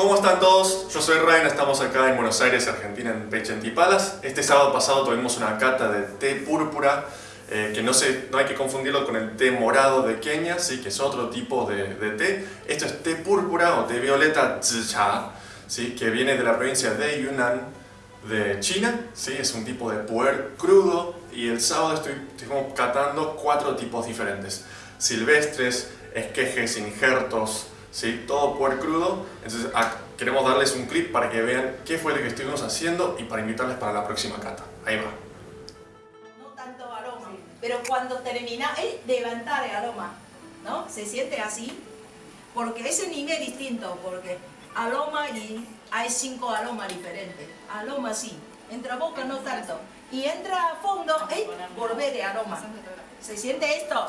¿Cómo están todos? Yo soy Ryan, estamos acá en Buenos Aires, Argentina, en Pechentipalas. Este sábado pasado tuvimos una cata de té púrpura, eh, que no, se, no hay que confundirlo con el té morado de Kenia, ¿sí? que es otro tipo de, de té. Esto es té púrpura o té violeta zicha, ¿sí? que viene de la provincia de Yunnan, de China. ¿sí? Es un tipo de puer crudo y el sábado estoy, estuvimos catando cuatro tipos diferentes. Silvestres, esquejes, injertos, ¿sí? todo puer crudo. Entonces queremos darles un clip para que vean qué fue lo que estuvimos haciendo y para invitarles para la próxima cata. Ahí va. No tanto aroma, pero cuando termina, es levantar el aroma, ¿no? Se siente así, porque ese nivel es distinto, porque aroma y hay cinco aromas diferentes. Aroma sí, entra boca no tanto. Y entra a fondo, es volver de aroma. ¿Se siente esto?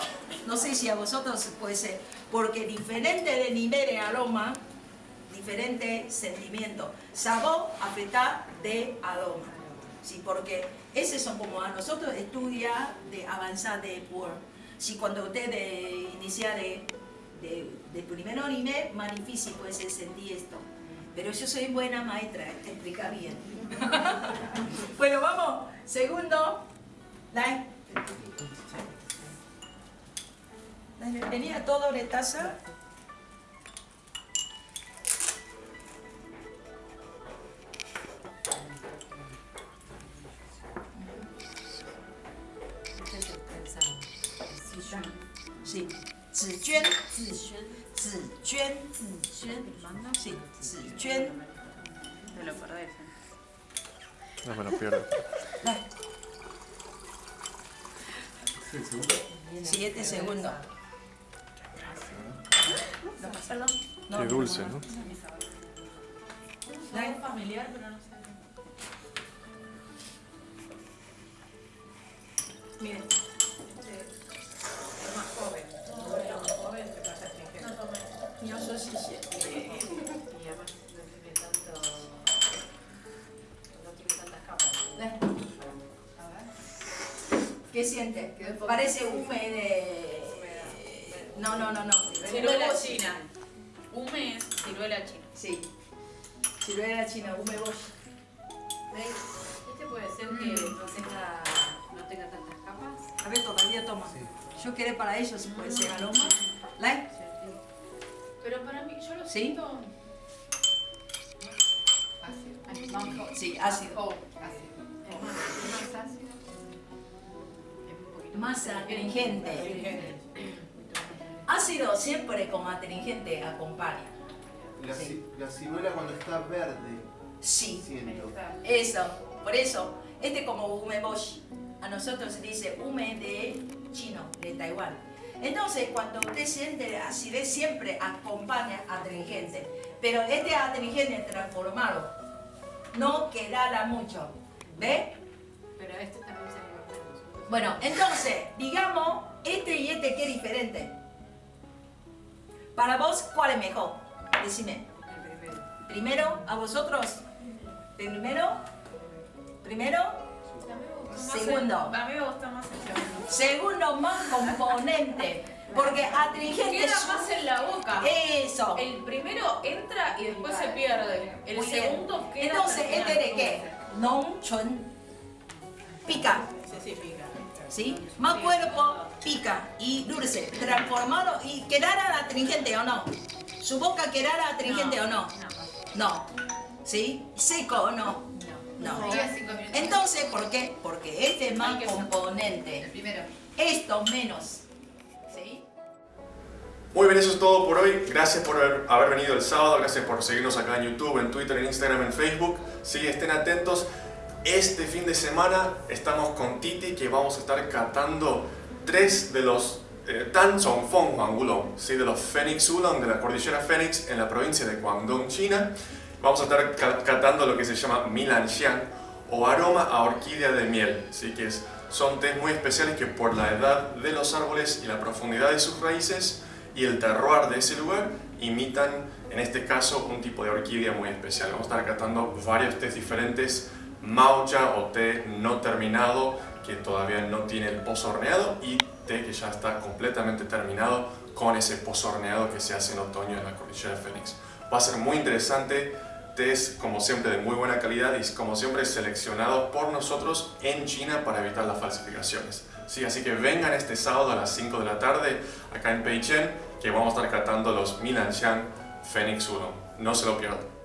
No sé si a vosotros puede ser, porque diferente de nivel de aroma, diferente sentimiento. Sabor afecta de aroma. Sí, porque esos son como a nosotros estudia de avanzar de Word. Si cuando usted de iniciar de, de, de primero nivel, más difícil puede ser sentir esto. Pero yo soy buena maestra, te explica bien. bueno, vamos. Segundo. Las bienvenidas a toda Oretaza. Sí. Ziyuan. Ziyuan. Ziyuan. Sí, Ziyuan. Te lo perdés. No me lo pierdo. Dale. Sí, Qué no, dulce, no, ¿no? Dale. familiar, pero no sé. Miren. Es más joven. Más joven te pasa astringente. Yo soy sí. Y además no tiene tanto. No tiene tantas capas. Dale. A ver. ¿Qué siente? Quedó un poco- Parece húmedo. No, no, no, no. Ciruela china. Hume es ciruela china. Sí. Ciruela china, húmedo. ¿Ves? Este puede ser que no tenga, no tenga tantas capas. A ver, todavía toma. Yo quiero para ellos, si puede ser aroma. Like. Pero para mí, yo lo ¿Sí? siento. Ácido. Más jo- Sí, ácido. joven, ácido. Es más, es más ácido. Es un poquito Más astringente. astringente. Ácido siempre con astringente acompaña. La, Sí. la ciruela cuando está verde, Sí. Siento. Eso, por eso, este como umeboshi. A nosotros se dice ume de chino, de Taiwán. Entonces, cuando usted siente acidez, siempre acompaña astringente. Pero este astringente transformado no quedará mucho. ¿Ve? Pero este también se le va a poner nosotros. Bueno, entonces, digamos, este y este, ¿qué diferente? Para vos, ¿cuál es mejor? Decime. El primero. Primero, a vosotros. Primero. Primero. Segundo. a mí me gusta más el segundo. Segundo, más componente. Porque astringente Queda más en la boca. Eso. El primero entra y después se pierde. El Muy bien. segundo queda. Entonces. ¿este de qué? Non chun. Pica. Sí, sí, pica. ¿Sí? Más cuerpo, pica. Y dulce. Transformado y quedará astringente o no. Su boca quedará astringente o no. No, No. ¿Sí? Seco o no. no. Entonces, ¿por qué? Porque este es más componente. El primero. Esto menos. ¿Sí? Muy bien, eso es todo por hoy. Gracias por haber, haber venido el sábado, gracias por seguirnos acá en YouTube, en Twitter, en Instagram, en Facebook. Sí, estén atentos. Este fin de semana estamos con Titi que vamos a estar catando tres de los eh, Tan Chong Fong Huang Wulong, ¿sí? de los Phoenix Oolong de la cordillera Phoenix en la provincia de Guangdong, China. Vamos a estar ca- catando lo que se llama Milan Xiang o aroma a orquídea de miel, ¿sí? que son tés muy especiales que por la edad de los árboles y la profundidad de sus raíces y el terroir de ese lugar imitan, en este caso, un tipo de orquídea muy especial. Vamos a estar catando varios tés diferentes, maucha o té no terminado, que todavía no tiene el pozo horneado, y té que ya está completamente terminado con ese pozo horneado que se hace en otoño en la cordillera Fénix. Va a ser muy interesante, test como siempre de muy buena calidad y como siempre seleccionados por nosotros en China para evitar las falsificaciones. Sí, así que vengan este sábado a las 5 de la tarde acá en Peichen que vamos a estar catando los Minanshan Phoenix 1. No se lo pierdan.